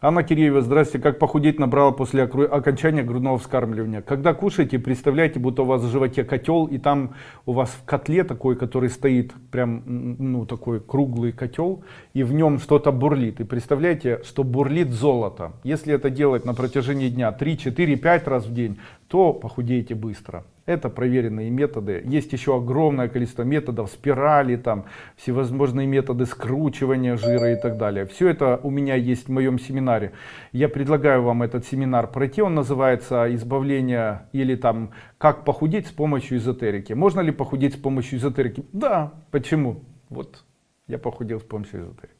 Анна Киреева, здрасте. Как похудеть набрала после окончания грудного вскармливания? Когда кушаете, представляете, будто у вас в животе котел, и там у вас в котле такой, который стоит, прям, ну, такой круглый котел, и в нем что-то бурлит. И представляете, что бурлит золото. Если это делать на протяжении дня 3, 4, 5 раз в день, то похудеете быстро. Это проверенные методы. Есть еще огромное количество методов, спирали, там, всевозможные методы скручивания жира и так далее. Все это у меня есть в моем семинаре. Я предлагаю вам этот семинар пройти. Он называется «Избавление» или там «Как похудеть с помощью эзотерики». Можно ли похудеть с помощью эзотерики? Да. Почему? Вот я похудел с помощью эзотерики.